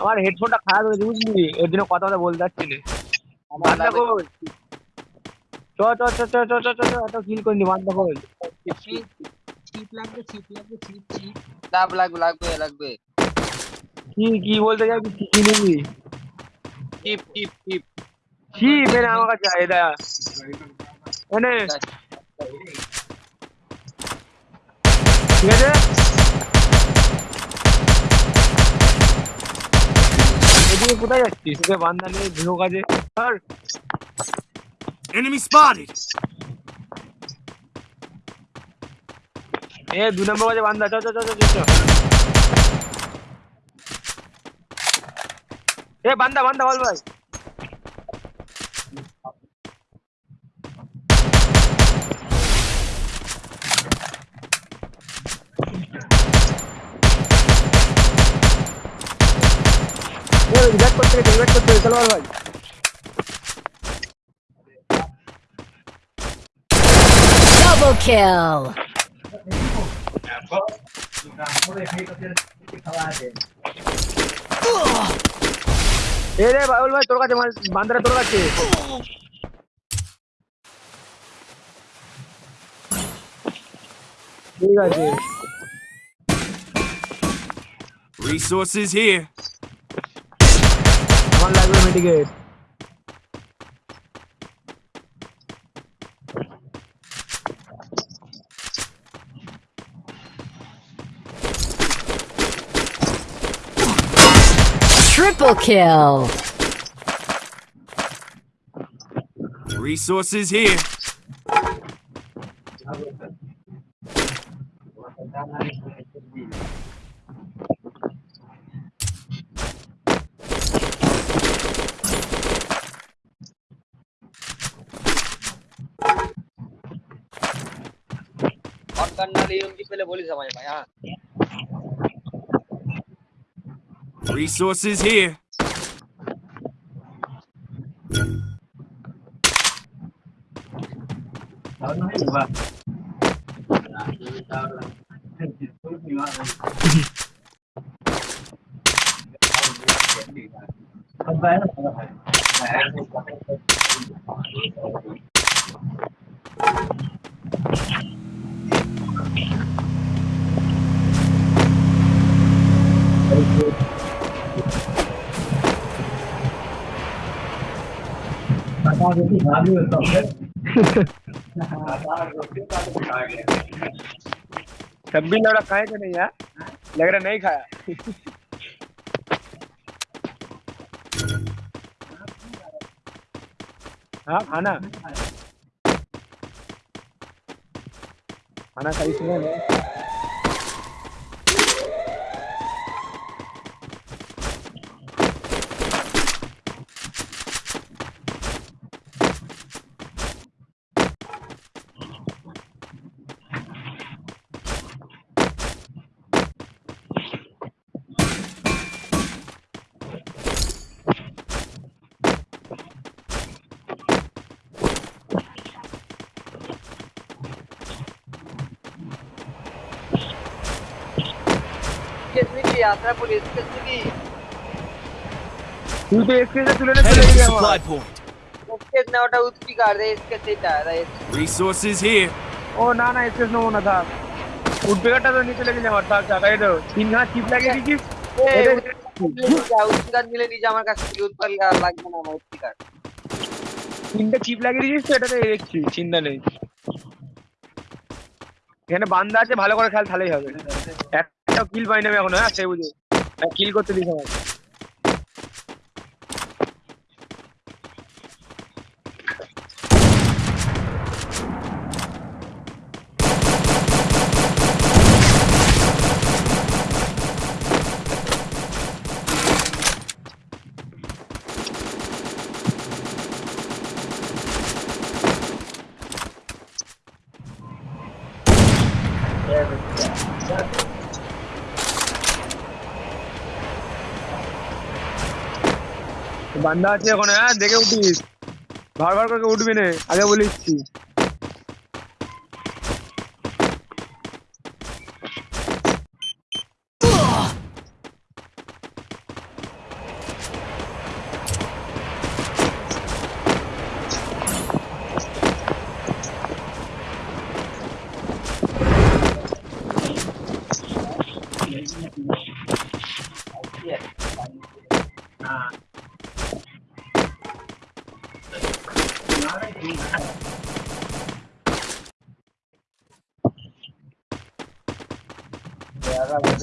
আমার হেডফোনটা খারাপ হয়েছে বুঝলি? এর জন্য কথা কথা বলতে পারছি না। চ চ চ চ চ চ চ এত ফিল চিপ লাগবে চিপ লাগবে চিপ চিপ লাভ লাগবে লাগবে লাগবে। কি কি বলতে যাবি কি কি নিবি? চিপ চিপ চিপ চিপ এনে আমার কাছে এনে। আচ্ছা। ঠিক আছে? নিয়ে কোথায় যাচ্ছিস? তোকে বান্দা নিয়ে গৃহ কাজে আর এনিমি স্পটেড এ দু নম্বর কাজে বান্দা চল চল চল চল। এ বান্দা বান্দা বল ভাই। ব্যাক করতে গেছে চলো বল ভাই Double kill. এ রে বাবুল ভাই তোর কাছে মাল বান্দারা তোর কাছে ঠিক আছে Resources here. আমার লাগবে mitigate. Triple kill! Resources here. करना रही उनकी पहले बोली समझ में हाँ resources here Thank you. तब भी लौड़ा खाए कि नहीं यार? लग रहा नहीं खाया। हाँ खाना। खाना खाई सुना नहीं यात्रा पुलिस की तू तो से कर रही इतना उठ की दे इसके से टायर है रिसोर्सेज हियर ओ ना ना इसके नो होना था। उठ पे कटा तो नीचे लेके जा तो, तीन चिप लगे मिले नीचे हमारे पर ना এখানে বান্দা আছে ভালো করে খেল তাহলেই হবে কিল পাই আমি এখন হ্যাঁ সে বুঝে। কিল করতে দিস আমার বান্দা আছে ওখানে হ্যাঁ দেখে উঠিস। ভার করে উঠবি না আগে বলিসছি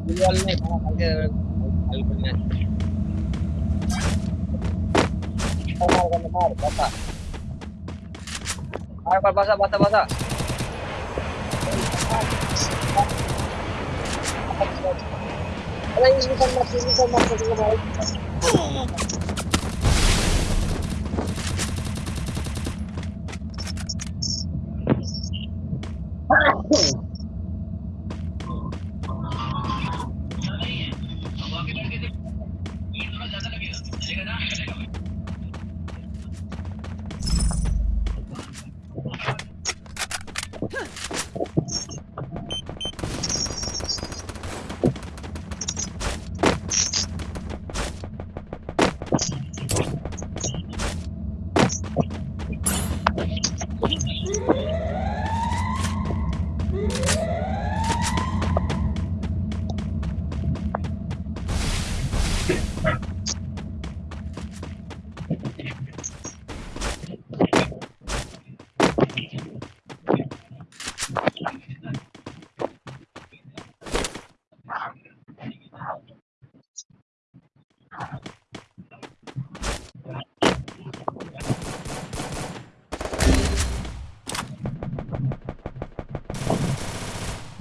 గుళ్ళనే అలాగే కలిపినా మార్ గన్న మార్ బస మార్ బస బస బస అలా ఇది కన్నా ఇది కన్నా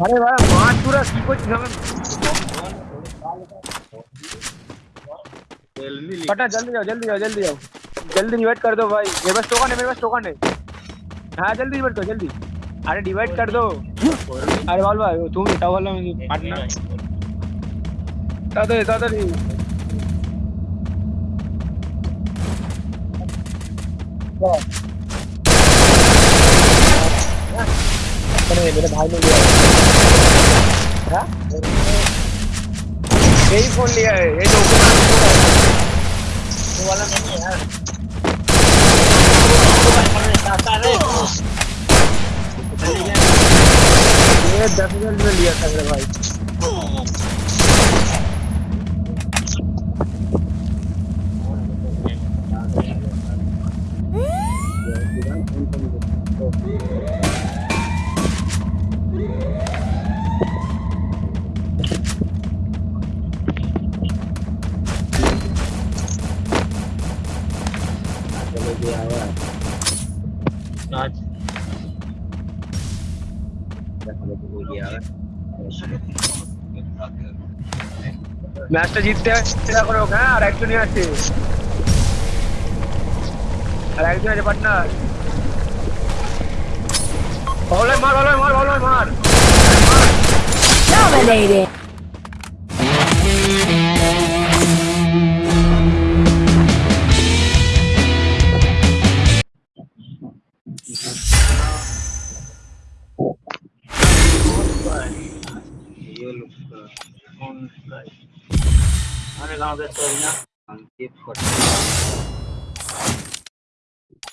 अरे भाई मार पूरा की कुछ हमें पटा जल्दी जाओ जल्दी जाओ जल्दी जाओ। जल्दी डिवाइड कर दो भाई। मेरे पास टोकन है मेरे पास टोकन है। हाँ जल्दी डिवाइड कर जल्दी। अरे डिवाइड कर दो। अरे बाल भाई तू उठाओ वाला मुझे पार्टनर तादर तादर ही मेरे भाई ने दिया हाँ? यही फ़ोन लिया है ये जो वो वाला नहीं है यार। ये दस में लिया था भाई। ম্যাচটা জিততে চেষ্টা করো হ্যাঁ আর একজনই আছে। আর একজন আছে পার্টনার। ভালো মার ভালো মার ভালো মার। Dominating. 然后再测一下